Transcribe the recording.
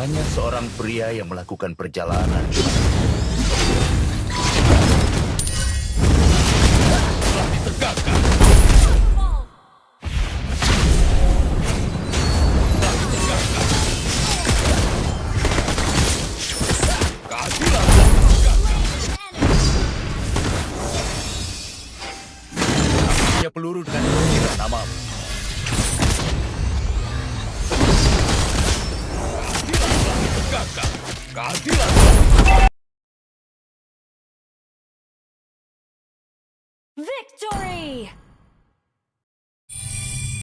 Hanya seorang pria yang melakukan perjalanan. Telah ditegakkan. Peluru dengan namamu. Victory!